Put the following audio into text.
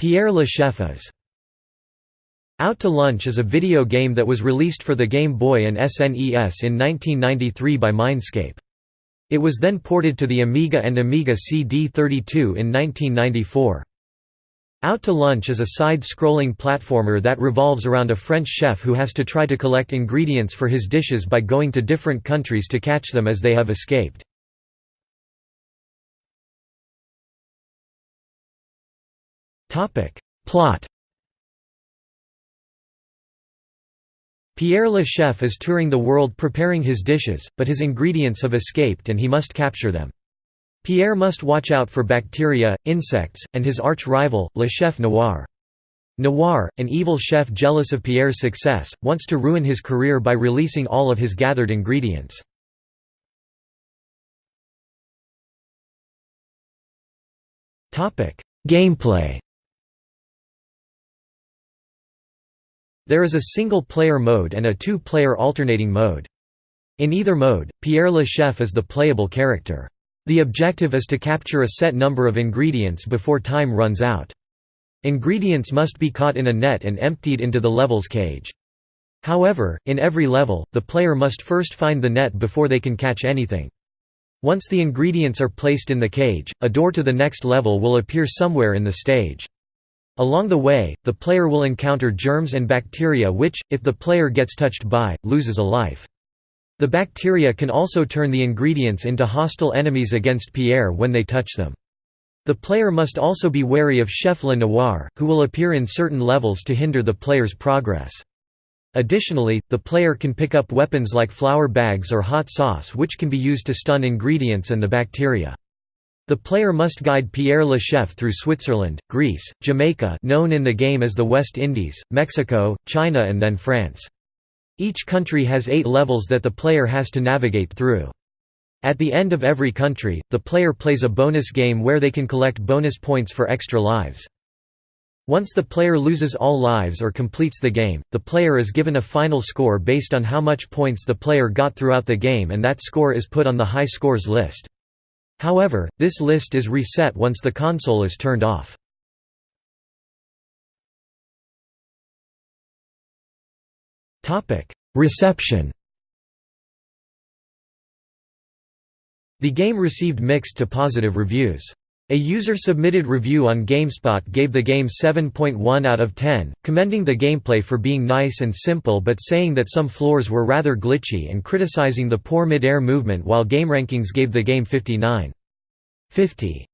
Pierre Le Chef is Out to Lunch is a video game that was released for the Game Boy and SNES in 1993 by Mindscape. It was then ported to the Amiga and Amiga CD32 in 1994. Out to Lunch is a side-scrolling platformer that revolves around a French chef who has to try to collect ingredients for his dishes by going to different countries to catch them as they have escaped. Plot Pierre Le Chef is touring the world preparing his dishes, but his ingredients have escaped and he must capture them. Pierre must watch out for bacteria, insects, and his arch-rival, Le Chef Noir. Noir, an evil chef jealous of Pierre's success, wants to ruin his career by releasing all of his gathered ingredients. Gameplay There is a single-player mode and a two-player alternating mode. In either mode, Pierre Le Chef is the playable character. The objective is to capture a set number of ingredients before time runs out. Ingredients must be caught in a net and emptied into the level's cage. However, in every level, the player must first find the net before they can catch anything. Once the ingredients are placed in the cage, a door to the next level will appear somewhere in the stage. Along the way, the player will encounter germs and bacteria which, if the player gets touched by, loses a life. The bacteria can also turn the ingredients into hostile enemies against Pierre when they touch them. The player must also be wary of Chef Le Noir, who will appear in certain levels to hinder the player's progress. Additionally, the player can pick up weapons like flour bags or hot sauce which can be used to stun ingredients and the bacteria. The player must guide Pierre Le Chef through Switzerland, Greece, Jamaica known in the game as the West Indies, Mexico, China and then France. Each country has eight levels that the player has to navigate through. At the end of every country, the player plays a bonus game where they can collect bonus points for extra lives. Once the player loses all lives or completes the game, the player is given a final score based on how much points the player got throughout the game and that score is put on the high scores list. However, this list is reset once the console is turned off. Reception The game received mixed to positive reviews. A user-submitted review on GameSpot gave the game 7.1 out of 10, commending the gameplay for being nice and simple but saying that some floors were rather glitchy and criticizing the poor mid-air movement while GameRankings gave the game 59. 50.